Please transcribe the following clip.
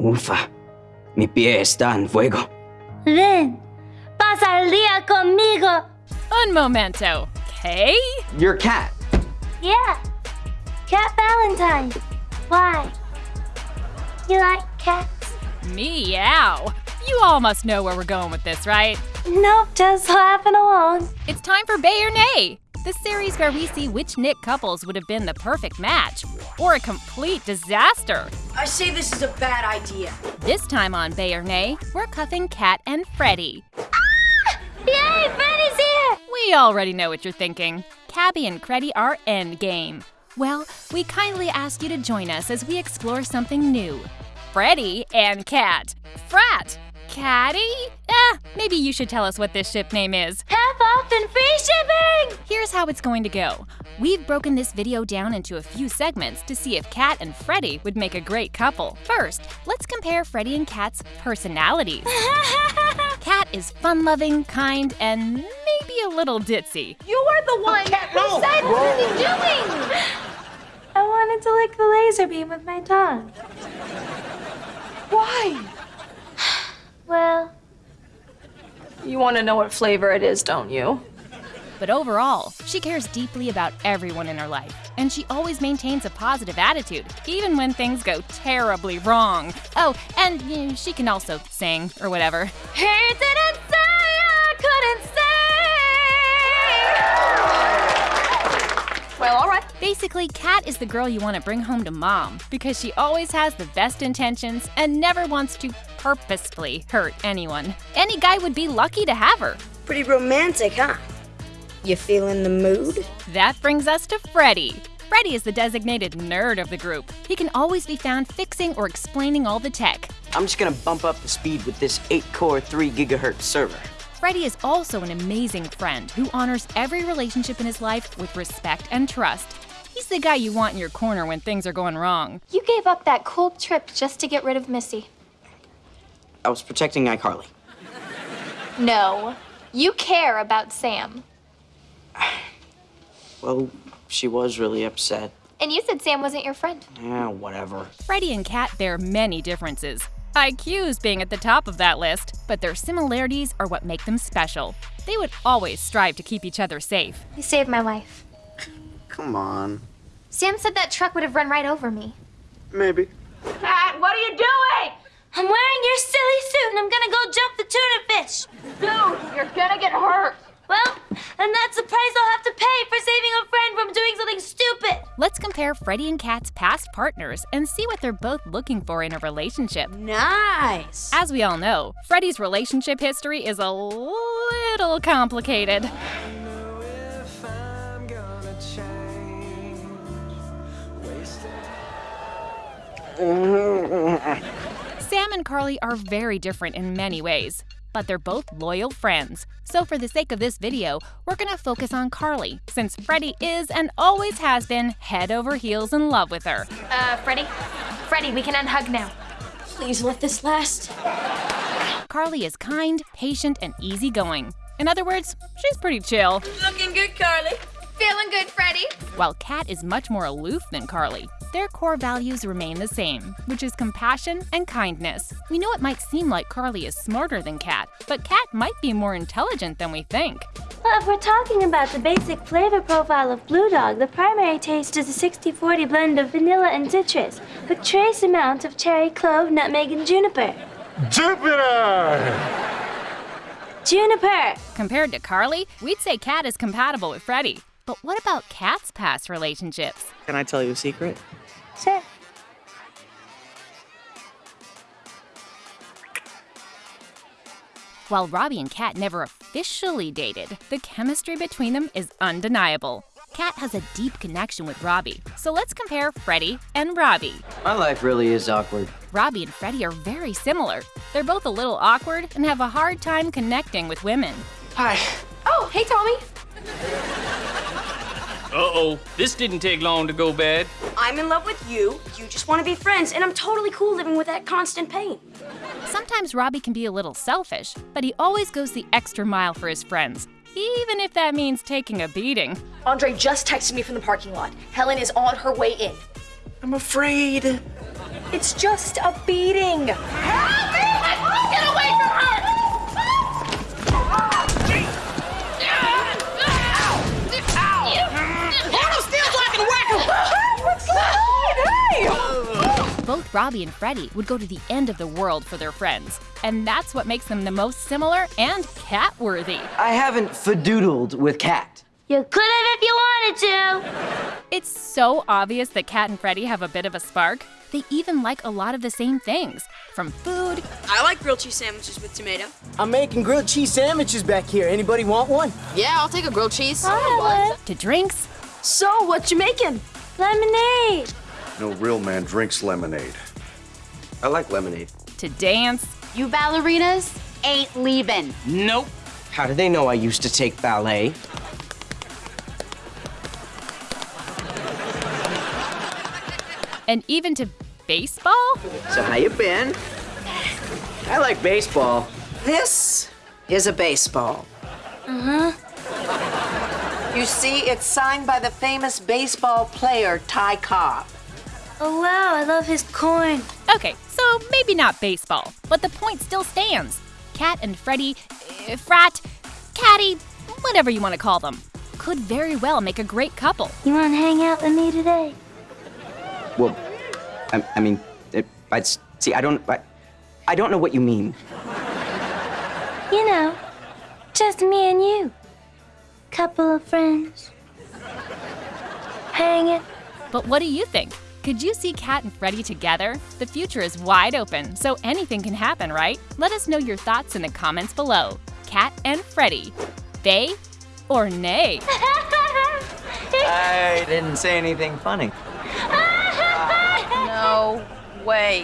Ufa, mi pie está en fuego. Ven, pasa el día conmigo. Un momento, okay? Your cat. Yeah, Cat Valentine. Why? You like cats? Meow. You all must know where we're going with this, right? Nope, just laughing along. It's time for Bae or Nay, the series where we see which Nick couples would have been the perfect match, or a complete disaster. I say this is a bad idea. This time on Bae or Nay, we're cuffing Cat and Freddie. Yay, Freddie's here! We already know what you're thinking. Cabbie and Creddie are endgame. Well, we kindly ask you to join us as we explore something new. Freddie and Cat. Frat. Caddy? Eh, maybe you should tell us what this ship name is. Half off and free shipping! Here's how it's going to go. We've broken this video down into a few segments to see if Cat and Freddie would make a great couple. First, let's compare Freddie and Cat's personalities. Cat is fun-loving, kind, and maybe a little ditzy. You are the one who said what are you doing? I wanted to lick the laser beam with my tongue. Why? Well, You want to know what flavor it is, don't you? But overall, she cares deeply about everyone in her life, and she always maintains a positive attitude, even when things go terribly wrong. Oh, and you know, she can also sing or whatever. he didn't say I couldn't Well, all right. Basically, Cat is the girl you want to bring home to mom because she always has the best intentions and never wants to purposefully hurt anyone. Any guy would be lucky to have her. Pretty romantic, huh? You feeling the mood? That brings us to Freddie. Freddie is the designated nerd of the group. He can always be found fixing or explaining all the tech. I'm just gonna bump up the speed with this 8 core 3 gigahertz server. Freddie is also an amazing friend who honors every relationship in his life with respect and trust. He's the guy you want in your corner when things are going wrong. You gave up that cool trip just to get rid of Missy. I was protecting iCarly. No. You care about Sam. Well, she was really upset. And you said Sam wasn't your friend. Yeah, whatever. Freddie and Cat bear many differences. IQs being at the top of that list, but their similarities are what make them special. They would always strive to keep each other safe. You saved my life. Come on. Sam said that truck would have run right over me. Maybe. Cat, what are you doing? I'm wearing your silly suit and I'm gonna go jump the tuna fish. Dude, you're gonna get hurt. Compare Freddie and Cat's past partners and see what they're both looking for in a relationship. Nice. As we all know, Freddie's relationship history is a little complicated. Sam and Carly are very different in many ways, but they're both loyal friends. So for the sake of this video, we're gonna focus on Carly, since Freddie is and always has been head over heels in love with her. Uh, Freddie? Freddie, we can unhug now. Please let this last. Carly is kind, patient, and easygoing. In other words, she's pretty chill. Looking good, Carly. Feeling good, Freddie? While Cat is much more aloof than Carly, their core values remain the same, which is compassion and kindness. We know it might seem like Carly is smarter than Cat, but Cat might be more intelligent than we think. Well, if we're talking about the basic flavor profile of Blue Dog, the primary taste is a 60-40 blend of vanilla and citrus, with trace amounts of cherry, clove, nutmeg, and juniper. Jupiter! Juniper! Compared to Carly, we'd say Cat is compatible with Freddie. But what about Cat's past relationships? Can I tell you a secret? Sure. While Robbie and Cat never officially dated, the chemistry between them is undeniable. Cat has a deep connection with Robbie, so let's compare Freddie and Robbie. My life really is awkward. Robbie and Freddie are very similar. They're both a little awkward and have a hard time connecting with women. Hi. Oh, hey, Tommy. Uh-oh, this didn't take long to go bad. I'm in love with you. You just want to be friends, and I'm totally cool living with that constant pain. Sometimes Robbie can be a little selfish, but he always goes the extra mile for his friends, even if that means taking a beating. Andre just texted me from the parking lot. Helen is on her way in. I'm afraid. It's just a beating. Get away Robbie and Freddie would go to the end of the world for their friends, and that's what makes them the most similar and cat-worthy. I haven't fadoodled with Cat. You could have if you wanted to. It's so obvious that Cat and Freddie have a bit of a spark. They even like a lot of the same things, from food I like grilled cheese sandwiches with tomato. I'm making grilled cheese sandwiches back here. Anybody want one? Yeah, I'll take a grilled cheese. to drinks So, what you making? Lemonade. No real man drinks lemonade. I like lemonade. to dance You ballerinas ain't leaving. Nope. How do they know I used to take ballet? and even to baseball. So how you been? I like baseball. This is a baseball. Uh-huh. You see, it's signed by the famous baseball player Ty Cobb. Oh wow, I love his coin. Okay, so maybe not baseball, but the point still stands. Cat and Freddie, uh, frat, catty, whatever you want to call them, could very well make a great couple. You want to hang out with me today? Well, I, I mean, it, I'd see. I don't. I, I don't know what you mean. You know, just me and you. Couple of friends. Hanging. But what do you think? Could you see Cat and Freddie together? The future is wide open, so anything can happen, right? Let us know your thoughts in the comments below. Cat and Freddie, Bae or Nay? I didn't say anything funny. No way.